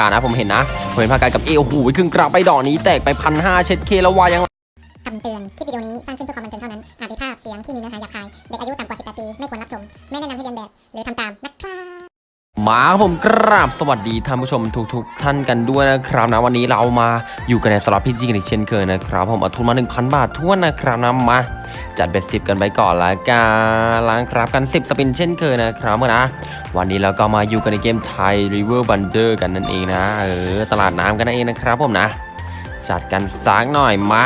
กานะผมเห็นนะผมเห็นพาการกับเอโอ้โหครึ่งกรางไปดอกนี้แตกไปพันห้าเช็ดเคแล้ววายังคำเตือนคลิปวิดีโอนี้สร้างขึ้นเพื่อความบันเทิงเท่านั้น อาจมีภาพเสียงที่มีเนื้อหาหยาบคาย เด็กอายุต่ำกว่า 18 ปี ไม่ควรรับชม ไม่แนะนำให้เรียนแบบ หรือทำตาม มาครับผมกราบสวัสดีท่านผู้ชมทุกๆท่านกันด้วยนะครับนะวันนี้เรามาอยู่กันในสล็อตพีจีกันอีกเช่นเคยนะครับ ผมเอาทุนมา 1,000 บาททวนนะครับนะมาจัดเบ็ดสิบกันไปก่อนละกันล้างครับกัน 10 สปินเช่นเคยนะครับนะวันนี้เราก็มาอยู่กันในเกมไทย River Bunder กันนั่นเองนะเออตลาดน้ำกันนั่นเองนะครับผมนะ จัดกันสักหน่อยมา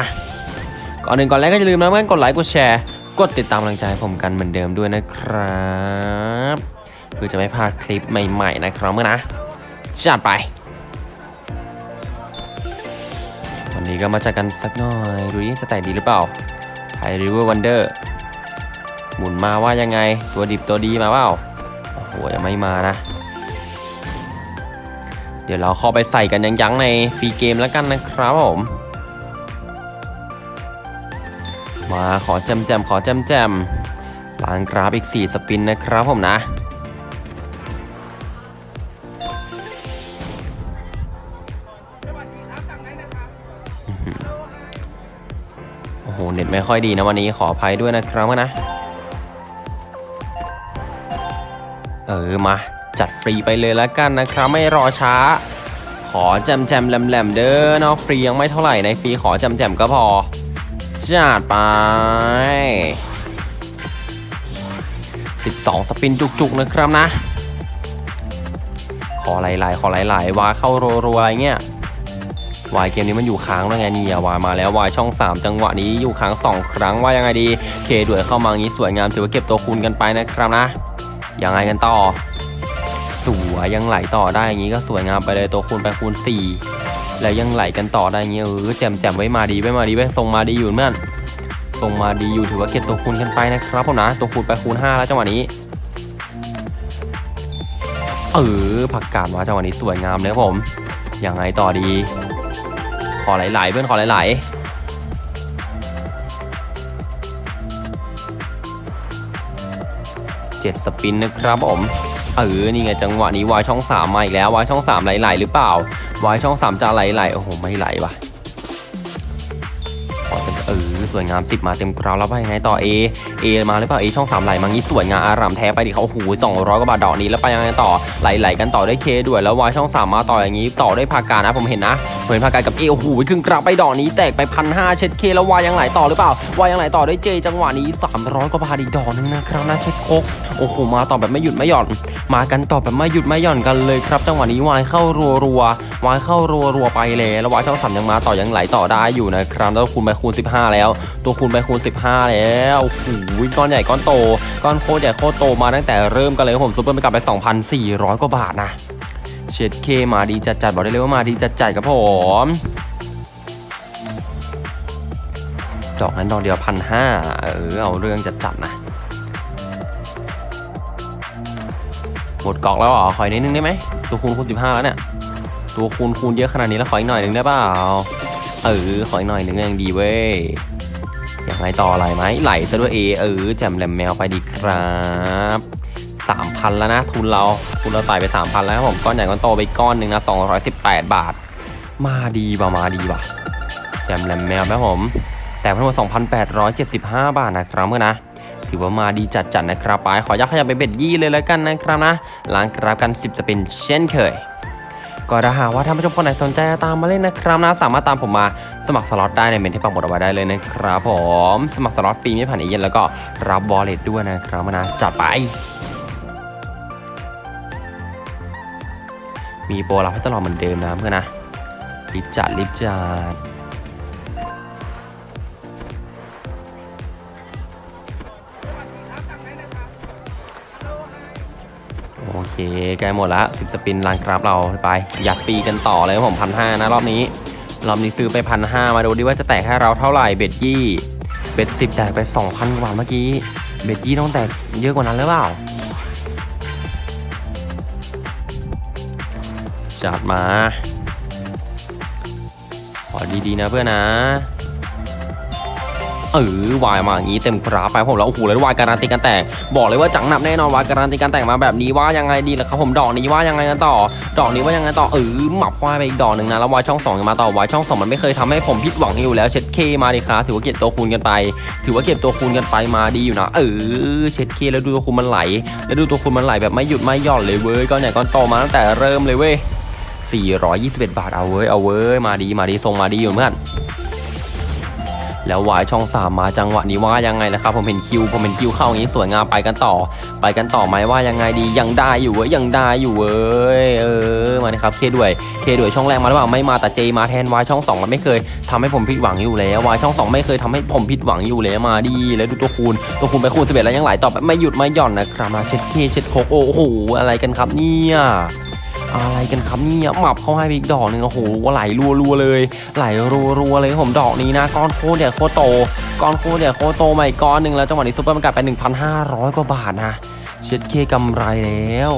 ก่อนหนึ่งก่อนแรกก็อย่าลืมนะเพื่อนกดไลค์กดแชร์กดติดตามกำลังใจผมกันเหมือนเดิมด้วยนะครับ เพื่อจะไม่พลาดคลิปใหม่ๆนะครับเมื่อนะจัดไป วันนี้ก็มาจัดกันสักหน่อยดูดิจะแต่ดีหรือเปล่าไทริเวอร์วันเดอร์หมุนมาว่ายังไงตัวดิบตัวดีมาเปล่าโอ้โหยังไม่มานะ เดี๋ยวเราเข้าไปใส่กันยังๆในฟรีเกมแล้วกันนะครับผมมาขอแจมแจมๆขอแจมแจมๆล้างกราฟอีก 4 สปินนะครับผมนะ โอ้โห เน็ตไม่ค่อยดีนะวันนี้ขออภัยด้วยนะครับนะ เออ มา จัดฟรีไปเลยแล้วกันนะครับ ไม่รอช้า ขอแจมแจมๆแหลมเด้อเนาะฟรียังไม่เท่าไหร่ในฟรีขอแจมแจมก็พอ จัดไป12 สปินจุกๆนะครับนะ ขอหลายๆ ขอหลายๆวาเข้ารัวๆอะไรเงี้ย วายเกมนี้มันอยู่ค้างแล้วไงนี่วายมาแล้ววายช่อง 3 จังหวะนี้อยู่ค้าง 2 ครั้งว่ายังไงดี เคด้วยเข้ามางี้สวยงามถือว่าเก็บตัวคูณกันไปนะครับนะยังไงกันต่อสวยยังไหลต่อได้อย่างนี้ก็สวยงามไปเลยตัวคูณไปคูณ 4 แล้วยังไหลกันต่อได้อย่างเงี้เออแจมแจมไว้มาดีไว้มาดีไว้ทรงมาดีอยู่เมื่อนทรงมาดีอยู่ถือว่าเก็บตัวคูณกันไปนะครับผมนะตัวคูณไปคูณ 5 แล้วจังหวะนี้เออผักกาดมาจังหวะนี้สวยงามเลยครับผมยังไงต่อดี ขอไหลๆเพื่อนขอไหลๆเจ็ดสปินนะครับผมเออนี่ไงจังหวะนี้วายช่อง3มาอีกแล้ววายช่อง3ไหลๆหรือเปล่าวายช่อง3จะไหลๆโอ้โหไม่ไหลว่ะ สวยงาม 10 มาเต็มกราวแล้วไปยังไงต่อ A A มาหรือเปล่า A ช่อง3ไหลมางี้สวยงามอารามแท้ไปดิเขาโอ้โห200กว่าบาทดอกนี้แล้วไปยังไงต่อไหลๆกันต่อได้เคด้วยแล้ววายช่อง3มาต่ออย่างนี้ต่อได้พาการนะผมเห็นนะผมเห็นพาการกับ A โอ้โหครึ่งกราวไปดอกนี้แตกไปพันห้าเช็ดเคแล้ววายยังไหลต่อหรือเปล่าวายยังไหลต่อได้เจจังหวะนี้300กว่าบาทอีกดอกนึงนะครับนะเช็ดโคกโอ้โหมาต่อแบบไม่หยุดไม่หย่อน มากันต่อแบบไม่หยุดไม่หย่อนกันเลยครับ จังหวะนี้วายเข้ารัวรัววายเข้ารัวรัวไปเลยแล้ววายช่องสามยังมาต่อยังไหลต่อได้อยู่นะครับแล้วคูณไปคูณ15 แล้วตัวคูณไปคูณ 15 แล้วโอ้โหก้อนใหญ่ก้อนโต ก้อนโคตรใหญ่โคตรโตมาตั้งแต่เริ่มกันเลยครับผมซุปเปอร์ไปกลับไป 2,400 กว่าบาทนะเช็ดเคมาดีจัดจัดบอกได้เลยว่ามาดีจัดจัดครับผมดอกนั้นดอกเดียวพันห้าเออเอาเรื่องจัดจัดนะหมดกล่องแล้วเหรอขออีกนิดนึงได้ไหมตัวคูณคูณ15แล้วเนี่ยตัวคูณคูณเยอะขนาดนี้แล้วขออีกหน่อยหนึ่งได้เปล่าเออขออีกหน่อยหนึ่งยังดีเว้ย อยากไหลต่อไหลไหมไหลซะด้วยเอเออแจมแหลมแมวไปดีครับ3,000แล้วนะ ทุนเราทุนเราไต่ไป3,000แล้วครับผมก้อนใหญ่ก้อนโตไปก้อนหนึ่งนะ218บาท มาดีป่มาดีป่แจมแหลมแมวครับผม แต่ทั้งหมด2,875บาทนะครับเมื่อนะถือว่ามาดีจัดๆนะครับไปขอยักขยับไปเบ็ดยี่เลยแล้วกันนะครับนะล้างกราฟกัน10จะเป็นเช่นเคย ก็ถ้าหากว่าท่านผู้ชมคนไหนสนใจจะตามมาเล่นนะครับนะสามารถตามผมมาสมัครสล็อตได้ในเมนต์ที่ปักหมุดเอาไว้ได้เลยนะครับผมสมัครสล็อตฟรีไม่ผ่านเอเย่นต์แล้วก็รับ wallet ด้วยนะครับนะจัดไป มีโปรลับให้ตลอดเหมือนเดิมนะเพื่อนนะรีบจัดรีบจัด โอเคใกล้หมดละ10สปินล้างกราฟเราไป อยากปีกันต่อเลยผมพันห้านะรอบนี้ รอบนี้ซื้อไปพันห้ามาดูดิว่าจะแตกให้เราเท่าไหร่เบ็ดยี่เบ็ดสิบแตกไป2,000กว่าเมื่อกี้ เบ็ดยี่ต้องแตกเยอะกว่านั้นหรือเปล่าจัดมาขอดีๆนะเพื่อนนะ เออวายมาอย่างนี้เต็มกราฟไปผมแล้วโอ้โหแล้ววายการันตีกันแตกบอกเลยว่าจังหนับแน่นอนวายการันตีกันแตกมาแบบนี้ว่ายังไงดีล่ะครับผมดอกนี้ว่ายังไงกันต่อ ดอกนี้ว่ายังไงต่อเออหมับควายไปอีกดอกหนึ่งนะแล้ววายช่องสองมาต่อวายช่องสองมันไม่เคยทำให้ผมผิดหวังอยู่แล้วเช็ดเคมาดิครับถือว่าเก็บตัวคูณกันไป ถือว่าเก็บตัวคูณกันไปมาดีอยู่นะ เออเช็ดเคแล้วดูตัวคูณมันไหล แล้วดูตัวคูณมันไหลแบบไม่หยุดไม่หย่อนเลยเว้ยก้อนใหญ่ก้อนโตมาตั้งแต่เริ่มเลยเว้ย421 บาทเอาเว้ยเอาเว้ยมาดีมาดีทรงมาดีอยู่เพื่อน แล้ววายช่องสามมาจังหวะนี้ว่ายังไงนะครับ ผมเห็นคิวผมเห็นคิวเข้าอย่างนี้สวยงามไปกันต่อ ไปกันต่อไหมว่ายังไงดียังได้อยู่เว้ยยังได้อยู่เว้ยเออมานะครับเคด้วยเคด้วยช่องแรกมาหรือเปล่าไม่มาแต่เจมาแทนวายช่องสองมันไม่เคยทำให้ผมผิดหวังอยู่แล้ววายช่องสองไม่เคยทำให้ผมผิดหวังอยู่แล้วมาดีแล้วดูตัวคูณตัวคูณไปคูณ11แล้วยังไหลต่อแบบไม่หยุดไม่หย่อนนะครับมาเช็ดเคเช็ดโคกโอ้โหอะไรกันครับเนี่ย อะไรกันครับเนี่ยหมับเข้าให้อีกดอกหนึ่งโอ้โหไหลรัวๆเลย ไหลรัวๆเลยผมดอกนี้นะก้อนโคตรใหญ่โคตรโตก้อนโคตรใหญ่โคตรโตใหม่ก้อนหนึ่งแล้วจังหวะนี้ซุปเปอร์มันกลับไป 1,500 กว่าบาทนะเช็ดเคกำไรแล้ว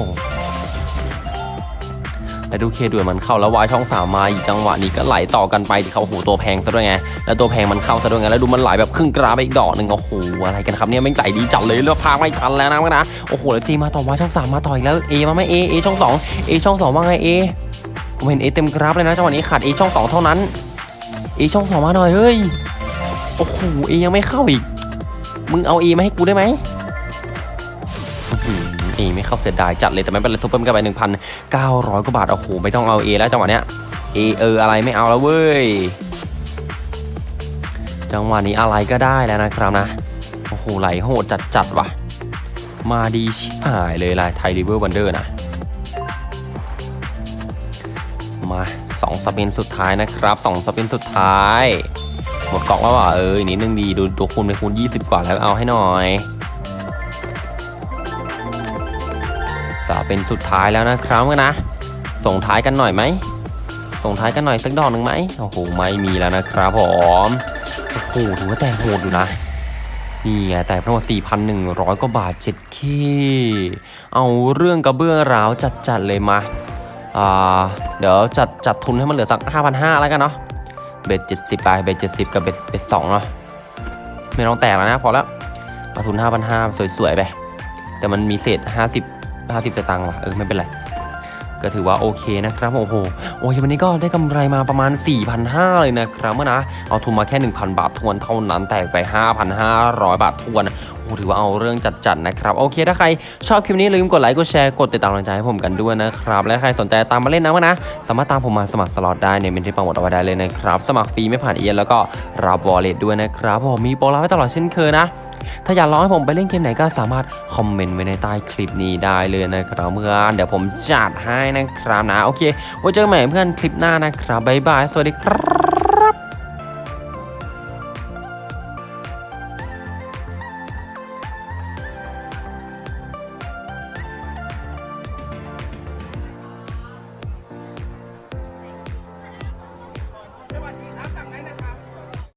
แต่ดูเคด้วยมันเข้าแล้ววายช่องสามมาอีกจังหวะนี้ก็ไหลต่อกันไปที่เขาโหตัวแพงซะด้วยไงแล้วตัวแพงมันเข้าซะด้วยไงแล้วดูมันไหลแบบครึ่งกราไปอีกดอกหนึ่งโอ้โหอะไรกันครับเนี่ยไม่งใจดีจัดเลยเลือกพากไม่ทันแล้วนะนะโอ้โหแล้วจีมาต่อวายช่องสามมาต่ออีกแล้วเอมาไหมเอเอช่องสองเอช่องสองว่าไงเอผมเห็นเอเต็มกราฟเลยนะจังหวะนี้ขาดเอช่องสองเท่านั้นเอช่องสองมาหน่อยเฮ้ยโอ้โหเอยังไม่เข้าอีกมึงเอาเอมาให้กูได้ไหม อื้อหือเอไม่เข้าเสียดายจัดเลยแต่ไม่เป็นไรทุบเพิ่มกันไปหนึ่งพันเก้าร้อยกว่าบาท โอ้โห ไม่ต้องเอาเอแล้วจังหวะเนี้ยเอเอออะไรไม่เอาแล้วเว้ย จังหวะนี้อะไรก็ได้แล้วนะครับนะ โอ้โห ไหลโหดจัดจัดว่ะ มาดีชิบหายเลยลายไทยริเวอร์วันเดอร์นะ มาสองสปินสุดท้ายนะครับสองสปินสุดท้าย หมดกล่องแล้วว่ะเอออีกนิดนึงดีดูตัวคูณไปคูณ 20 กว่าแล้วเอาให้หน่อย เป็นสุดท้ายแล้วนะครับกันนะ ส่งท้ายกันหน่อยไหม ส่งท้ายกันหน่อยสักดอกหนึ่งไหมโอ้โห ไม่มีแล้วนะครับผมโอ้โหถือว่าแต่โหดอยู่นะนี่ไงแต่ทั้งหมด4,100 กว่าบาทเจ็ดเคเอาเรื่องกระเบื้องราวจัดๆเลยมาอ่าเดี๋ยวจัดจัดทุนให้มันเหลือสัก 5,500 แล้วกันเนาะ เบ็ด70 ไป เบ็ด70 กับเบ็ดเบ็ด2เนาะ ไม่ต้องแตกแล้วนะ พอแล้ว เอาทุน 5,500 สวยๆ ไป แต่มันมีเศษ 50 50สตางค์ว่ะเออไม่เป็นไรก็ถือว่าโอเคนะครับโอ้โหโอ้ยวันนี้ก็ได้กำไรมาประมาณ 4,500 เลยนะครับเมื่อนะเอาทุนมาแค่ 1,000 บาทถ้วนเท่านั้นแตกไป 5,500 บาทถ้วนโอ้ถือว่าเอาเรื่องจัดๆนะครับ โอเคถ้าใครชอบคลิปนี้ลืมกดไลค์กดแชร์กดติดตามกำลังใจให้ผมกันด้วยนะครับ และใครสนใจตามมาเล่นนะวะนะ สามารถตามผมมาสมัครสล็อตได้ในเมนต์ที่ปักหมุดเอาไว้ได้เลยนะครับ สมัครฟรีไม่ผ่านเอเย่นต์แล้วก็รับ wallet ด้วยนะครับผมมีโปรลับให้ตลอดเช่นเคยนะ ถ้าอยากลองให้ผมไปเล่นเกมไหนก็สามารถคอมเมนต์ไว้ในใต้คลิปนี้ได้เลยนะครับเพื่อนเดี๋ยวผมจัดให้นะครับนะโอเคไว้เจอกันใหม่เพื่อนคลิปหน้านะครับบ๊ายบายสวัสดีครับ